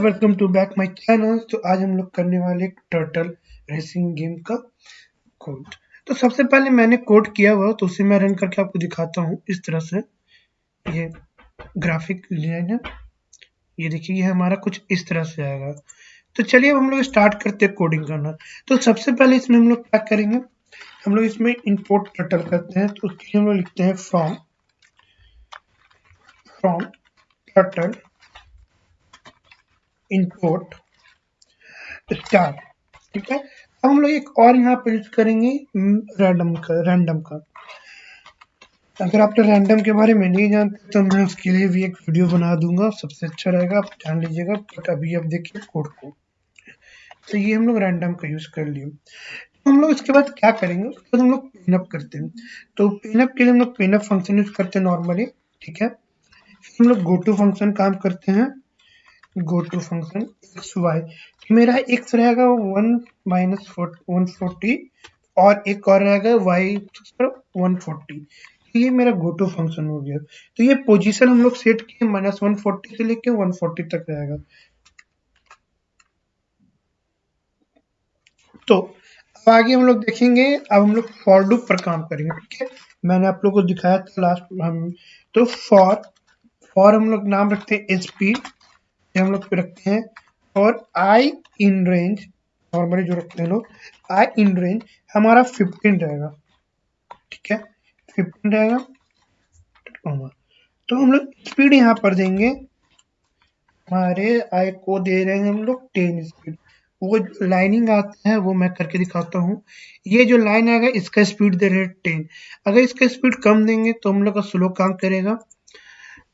Welcome to back my channel. तो आज हम लोग करने वाले एक टर्टल रेसिंग गेम का कोड तो सबसे पहले मैंने कोड किया हुआ तो उसे मैं रन करके आपको दिखाता हूँ इस तरह से। ये ग्राफिक डिज़ाइन है ये देखिए, ये हमारा कुछ इस तरह से आएगा। तो चलिए अब हम लोग स्टार्ट करते हैं कोडिंग करना। तो सबसे पहले इसमें हम लोग क्या करेंगे? हम लोग इसमें इंपोर्ट टर्टल करते हैं तो उसके लिए हम लोग लिखते हैं from from turtle import star ठीक है? अब हम लोग एक और यहाँ पर यूज़ करेंगे रैंडम का रैंडम का। अगर आप तो रैंडम के बारे में नहीं जानते तो मैं उसके लिए भी एक वीडियो बना दूँगा, सबसे अच्छा रहेगा, आप जान लीजिएगा बट अभी आप देखिए कोड को। तो ये हम लोग रैंडम का यूज़ कर लिए। तो हम लोग इसके बाद क्या करेंगे, उसके बाद हम लोग पिनअप करते हैं। तो पिनअप के लिए हम लोग पिनअप फ़ंक्शन यूज़ करते हैं नॉर्मली ठीक है? हम लोग गो टू फ़ंक्शन काम करते हैं। Go to function X Y मेरा एक्स रहेगा वन माइनस वन फोर्टी और एक और रहेगा वाई वन फोर्टी ये मेरा गो टू फ़ंक्शन हो गया. तो ये पोजीशन हम लोग सेट किए माइनस वन फोर्टी से लेके वन फोर्टी तक रहेगा. तो अब आगे हम लोग देखेंगे, अब हम लोग फॉर लूप पर काम करेंगे, ठीक है? मैंने आप लोग को दिखाया था लास्ट हम तो फॉर फॉर हम लोग नाम रखते हैं पी हम लोग रखते हैं। और आई इन रेंज नॉर्मली जो रखते हैं लोग आई इन रेंज हमारा फिफ्टीन रहेगा। ठीक है? फिफ्टीन रहेगा। तो हम लोग स्पीड यहाँ पर देंगे। हमारे आई को दे रहे हैं हम लोग टेन स्पीड वो लाइनिंग आता है, वो मैं करके दिखाता हूँ। ये जो लाइन आएगा, इसका स्पीड दे रहे हैं टेन अगर इसका स्पीड कम देंगे तो हम लोग का स्लो काम करेगा।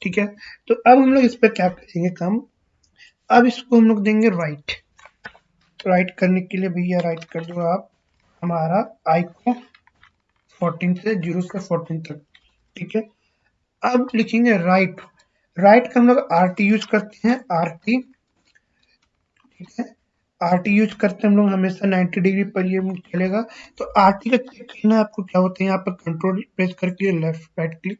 ठीक है? तो अब हम लोग इस पर क्या करेंगे काम। अब इसको हम लोग देंगे राइट तो राइट करने के लिए भैया राइट कर दो आप. हमारा आई को 14 से ज़ीरो से 14 तक. ठीक है? अब लिखेंगे राइट राइट का हम लोग आर टी यूज़ करते हैं आर टी ठीक है? आर टी यूज़ करते हैं हम लोग, हमेशा 90 डिग्री पर ये चलेगा तो आर टी का चेक करना आपको? क्या होता है? यहाँ पर कंट्रोल प्रेस करके left right click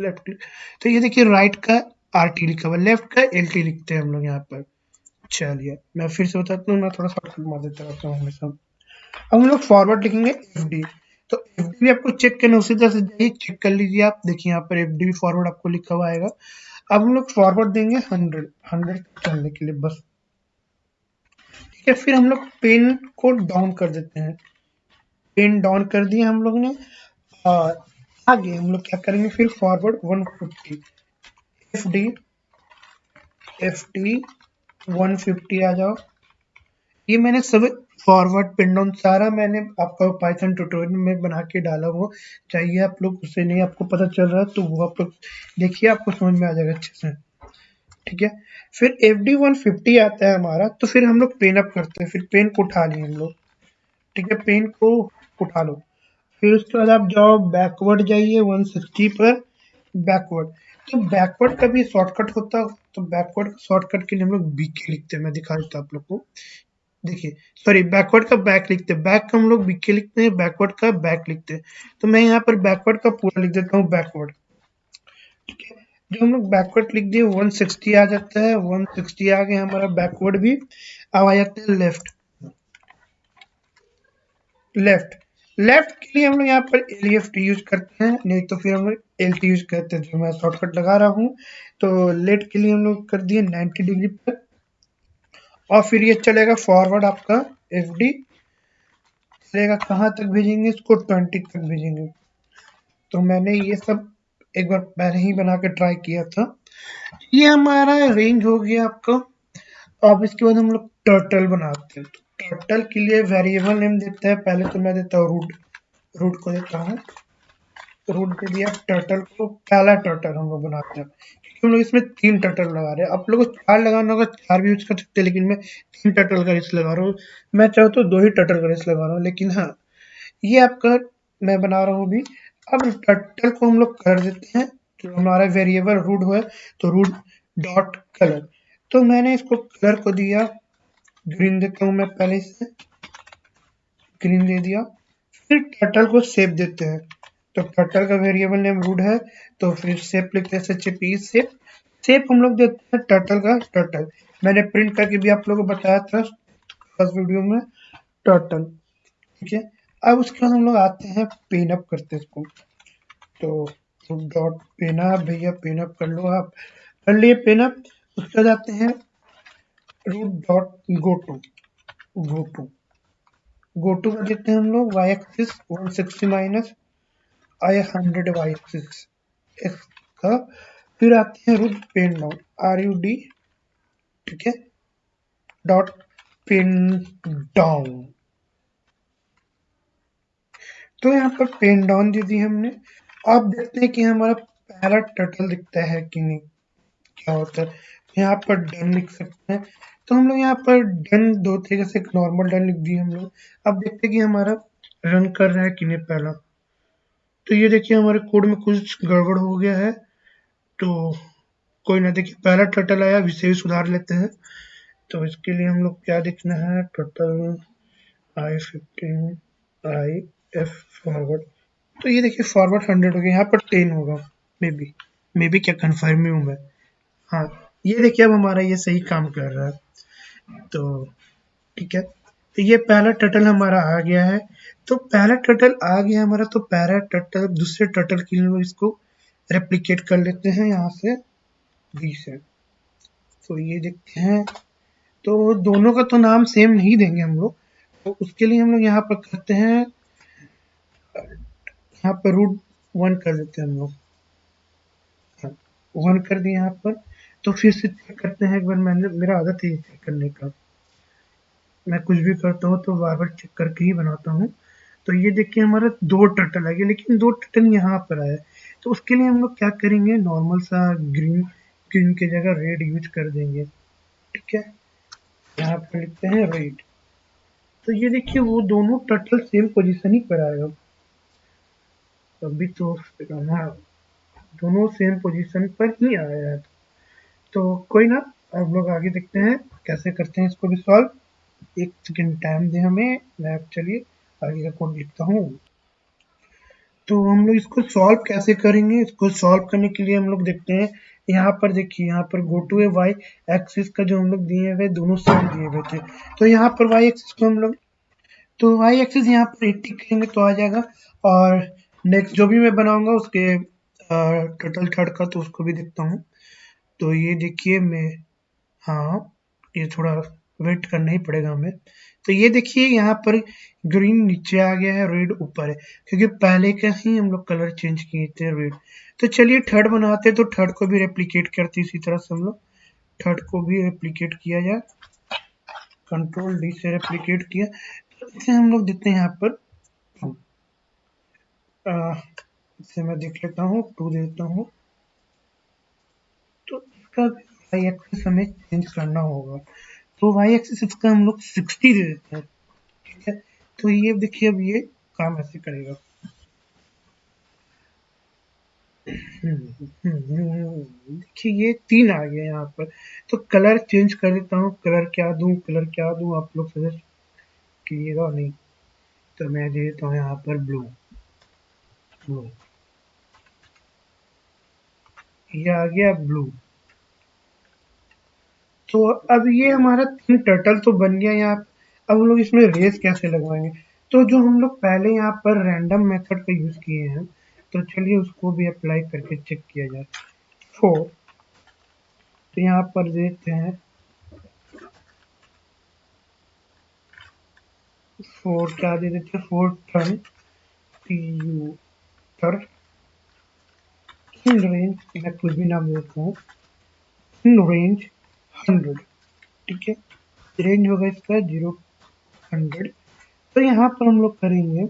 left click तो ये देखिए राइट का आर टी लिखा हुआ लेफ़्ट का एल टी लिखते हैं हम लोग यहाँ पर। चलिए, मैं फिर से बताता हूँ, मैं थोड़ा शॉर्टकट मार देता रहता हूँ हमेशा। अब हम लोग फॉरवर्ड लिखेंगे एफ़ डी तो एफ़ डी भी आपको चेक करना उसी तरह से जाइए चेक कर लीजिए आप। देखिए, यहाँ पर एफ़ डी भी फॉरवर्ड आपको लिखा हुआ आएगा। अब हम लोग फॉरवर्ड देंगे हंड्रेड हंड्रेड चलने के लिए बस। ठीक है, फिर हम लोग पेन को डाउन कर देते हैं। पेन डाउन कर दिए हम लोग ने। और आगे हम लोग क्या करेंगे, फिर forward one fifty F D F D one fifty आ जाओ। ये मैंने सब फॉरवर्ड पिन सारा मैंने आपका पाइथन ट्यूटोरियल में बना के डाला वो चाहिए आप लोग उससे नहीं आपको पता चल रहा है तो वो आप लोग देखिए, आपको समझ में आ जाएगा अच्छे से। ठीक है? फिर एफ़ डी वन फिफ्टी आता है हमारा तो फिर हम लोग पेन अप करते हैं। फिर पेन को उठा लिए हम लोग। ठीक है? पेन को उठा लो। फिर उसके बाद आप जाओ बैकवर्ड जाइए 160 पर। बैकवर्ड तो बैकवर्ड का भी शॉर्टकट होता है तो बैकवर्ड शॉर्टकट के लिए हम लोग बीके लिखते हैं। मैं दिखा देता आप लोग को। देखिए सॉरी बैकवर्ड का बैक लिखते हैं। बैक का हम लोग बीके लिखते हैं बैकवर्ड का बैक लिखते हैं। तो मैं यहाँ पर बैकवर्ड का पूरा लिख देता हूँ बैकवर्ड ठीक है? जो हम लोग बैकवर्ड लिख दिए 160 आ जाता है। 160 आ गया हमारा बैकवर्ड भी। अब आ जाता है लेफ़्ट लेफ़्ट लेफ़्ट के लिए हम लोग यहाँ पर एल यूज़ करते हैं, नहीं तो फिर हम लोग एल टी यूज़ करते हैं जो मैं शॉर्टकट लगा रहा हूँ तो लेट के लिए हम लोग कर दिए 90 डिग्री पर। और फिर ये चलेगा फॉरवर्ड आपका एफ़ डी चलेगा, कहाँ तक भेजेंगे? इसको 20 तक भेजेंगे। तो मैंने ये सब एक बार पहले ही बना के ट्राई किया था। ये हमारा रेंज हो गया आपका। अब इसके बाद हम लोग टर्टल बनाते हैं। तो टर्टल के लिए वेरिएबल नेम देता है। पहले तो मैं देता हूँ रूट रूट को देता हूँ। रूट दे दिया टर्टल को पहला टर्टल हम लोग बनाते हैं। क्योंकि हम लोग इसमें तीन टर्टल लगा रहे हैं। आप लोग चार लगाना होगा, चार भी यूज़ कर सकते हैं, लेकिन मैं तीन टर्टल का रेस लगा रहा हूँ। मैं चाहूँ तो दो ही टर्टल का रेस लगा रहा हूँ, लेकिन हाँ ये आपका मैं बना रहा हूँ अभी। अब टर्टल को हम लोग कर देते हैं। जो हमारा वेरिएबल रूट हुआ तो रूट डॉट कलर तो मैंने इसको कलर को दिया। ग्रीन देता हूँ मैं पहले से ग्रीन दे दिया। फिर टर्टल को सेप देते हैं। तो टर्टल का वेरिएबल नेम रूट है तो फिर सेप लिखते हैं एच पी सेप सेप हम लोग देते हैं टर्टल का टर्टल मैंने प्रिंट करके भी आप लोगों को बताया था फ़र्स्ट वीडियो में टर्टल ठीक है? अब उसके बाद हम लोग आते हैं पेन अप करते हैं इसको। तो डॉट पेन अप भैया पेन अप कर लो आप। कर लिए पेन अप उसके बाद आते हैं root dot go to go to go to का देते हैं हम लोग Y axis one sixty minus I hundred Y axis X का फिर आते हैं root pen down R U D ठीक है? डॉट पेन डाउन तो यहाँ पर पेन डाउन दे दी हमने। आप देखते हैं कि हमारा पहला टर्टल दिखता है कि नहीं? क्या होता है? यहाँ पर डन लिख सकते हैं। तो हम लोग यहाँ पर डन दो तरीके से एक नॉर्मल डन लिख दिए हम लोग। अब देखते हैं कि हमारा रन कर रहा है कि नहीं पहला? तो ये देखिए हमारे कोड में कुछ गड़बड़ हो गया है। तो कोई ना देखिए, पहला टर्टल आया इसे भी सुधार लेते हैं। तो इसके लिए हम लोग क्या देखना है? Total I fifteen I F forward तो ये देखिए फॉरवर्ड हंड्रेड हो गया। यहाँ पर टेन होगा मे बी मे बी क्या कन्फर्म ही हूँ मैं। हाँ ये देखिए, अब हमारा ये सही काम कर रहा है। तो ठीक है। तो ये पहला टटल हमारा आ गया है। तो पैरा टटल आ गया हमारा तो पैरा टटल दूसरे टटल के लिए इसको रेप्लिकेट कर लेते हैं यहाँ से बी से तो ये देखते हैं तो दोनों का तो नाम सेम नहीं देंगे हम लोग तो उसके लिए हम लोग यहाँ पर करते हैं यहाँ पर रूट वन कर देते हैं हम लोग. वन हाँ, कर दिए यहाँ पर तो फिर से चेक करते हैं एक बार मैंने मेरा आदत है चेक करने का. मैं कुछ भी करता हूँ तो बार बार चेक करके ही बनाता हूँ. तो ये देखिए हमारा दो टर्टल आ गया लेकिन दो टर्टल यहाँ पर आया तो उसके लिए हम लोग क्या करेंगे? नॉर्मल सा ग्रीन ग्रीन की जगह रेड यूज़ कर देंगे। ठीक है? यहाँ पर लिखते हैं रेड तो ये देखिए वो दोनों टर्टल सेम पोजीशन ही पर आएगा अभी तो हाँ दोनों सेम पोजीशन पर ही आया है। तो कोई ना, अब लोग आगे देखते हैं, कैसे करते हैं इसको भी सॉल्व एक सेकेंड टाइम दे हमें मैं चलिए। आगे का कोड लिखता हूँ। तो हम लोग इसको सॉल्व कैसे करेंगे? इसको सॉल्व करने के लिए हम लोग देखते हैं। यहाँ पर देखिए, यहाँ पर go to A Y axis का जो हम लोग दिए हुए, दोनों सेम दिए हुए थे। तो यहाँ पर वाई एक्सिस को हम लोग तो वाई एक्सिस यहाँ पर एट्टी करेंगे तो आ जाएगा। और नेक्स्ट जो भी मैं बनाऊँगा उसके टोटल थर्ड का तो उसको भी देखता हूँ। तो ये देखिए मैं हाँ ये थोड़ा वेट करना ही पड़ेगा हमें। तो ये देखिए, यहाँ पर ग्रीन नीचे आ गया है रेड ऊपर है, क्योंकि पहले का ही हम लोग कलर चेंज किए थे रेड तो चलिए थर्ड बनाते तो थर्ड को भी रेप्लीकेट करते इसी तरह से हम लोग। थर्ड को भी रेप्लीकेट किया जाए। कंट्रोल डी से रेप्लीकेट किया। तो इसे हम लोग देते हैं यहाँ पर इसे मैं देख लेता हूँ टू देता हूँ। तो इसका एक्सिस चेंज करना होगा। तो वाई एक्सिस इसका हम लोग सिक्सटी दे देते हैं। ठीक है? तो ये देखिए अब ये काम ऐसे करेगा। देखिए ये तीन आ गया यहाँ पर। तो कलर चेंज कर देता हूँ। कलर क्या दूँ? कलर क्या दूँ? आप लोग सजेस्ट कीजिएगा नहीं तो मैं दे देता हूँ यहाँ पर ब्लू ब्लू ये आ गया ब्लू तो अब ये हमारा तीन टर्टल तो बन गया यहाँ अब हम लोग इसमें रेस कैसे लगवाएँगे? तो जो हम लोग पहले यहाँ पर रैंडम मेथड का यूज़ किए हैं तो चलिए उसको भी अप्लाई करके चेक किया जाए। फोर तो यहाँ पर देते हैं। फोर क्या दे देते हैं? फोर टर्न टी यू पर रेंज मैं कुछ भी नाम देता हूँ। रेंज हंड्रेड ठीक है? रेंज होगा इसका ज़ीरो हंड्रेड तो यहाँ पर हम लोग करेंगे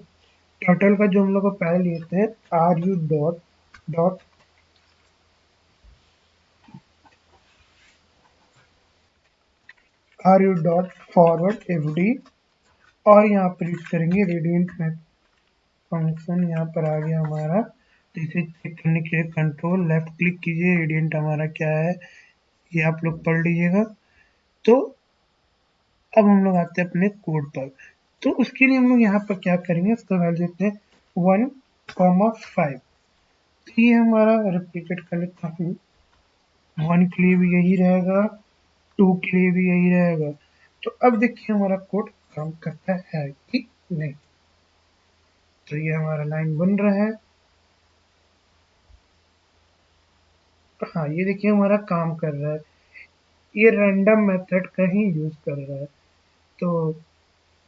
टर्टल का जो हम लोग पहले लेते हैं R U dot dot R U dot forward F D और यहाँ पर यूज़ करेंगे रेडियंट में फ़ंक्शन यहाँ पर आ गया हमारा तो इसे चेक करने के लिए कंट्रोल लेफ़्ट क्लिक कीजिए रेडियंट हमारा क्या है? ये आप लोग पढ़ लीजिएगा। तो अब हम लोग आते हैं अपने कोड पर। तो उसके लिए हम लोग यहाँ पर क्या करेंगे? उसका वैल्यू देते हैं। वन कॉमा फाइव तो ये हमारा रिप्लीकेट कर लेता हूँ वन के लिए भी यही रहेगा। टू के लिए भी यही रहेगा। तो अब देखिए हमारा कोड काम करता है कि नहीं। तो ये हमारा लाइन बन रहा है। हाँ ये देखिए हमारा काम कर रहा है। ये रैंडम मेथड का ही यूज़ कर रहा है। तो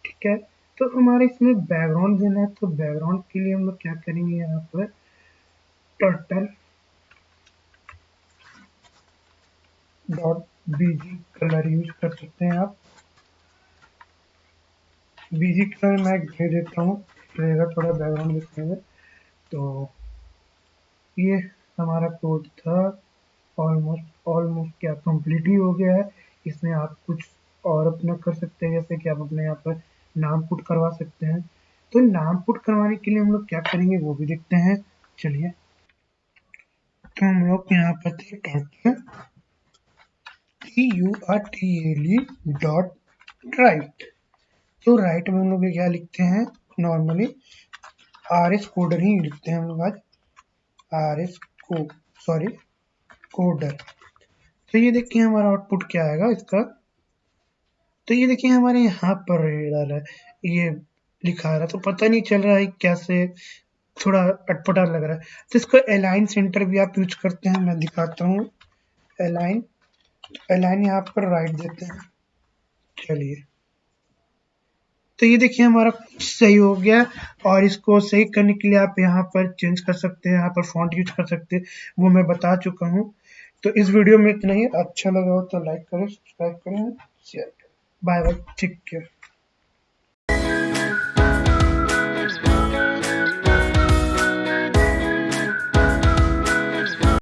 ठीक है? तो हमारे इसमें बैकग्राउंड देना है। तो बैकग्राउंड के लिए हम लोग क्या करेंगे यहाँ पर? Turtle dot BG colour use कर सकते हैं आप। बीजी कलर मैं दे देता हूँ। रहेगा थोड़ा बैकग्राउंड दिखने में। तो ये हमारा कोड था ऑलमोस्ट ऑलमोस्ट क्या कंप्लीट ही हो गया है। इसमें आप कुछ और अपना कर सकते हैं, जैसे कि आप अपने यहाँ पर नाम पुट करवा सकते हैं। तो नाम पुट करवाने के लिए हम लोग क्या करेंगे, वो भी देखते हैं। चलिए तो हम लोग यहाँ पर थे turtle T U R T L dot write तो राइट में हम लोग क्या लिखते हैं नॉर्मली आर एस कोडर ही लिखते हैं हम लोग आज। आर एस को सॉरी कोडर तो ये देखिए हमारा आउटपुट क्या आएगा इसका। तो ये देखिए हमारे यहाँ पर डाला है। ये लिखा रहा तो पता नहीं चल रहा है कैसे, थोड़ा अटपटा लग रहा है। तो इसको अलाइन सेंटर भी आप यूज़ करते हैं, मैं दिखाता हूँ। अलाइन अलाइन यहाँ पर राइट देते हैं। चलिए। तो ये देखिए हमारा सही हो गया और इसको सही करने के लिए आप यहाँ पर चेंज कर सकते हैं, यहाँ पर फॉन्ट यूज़ कर सकते हैं, वो मैं बता चुका हूँ। तो इस वीडियो में इतना ही। अच्छा लगा हो तो लाइक करें सब्सक्राइब करें शेयर करें। बाय बाय ठीक है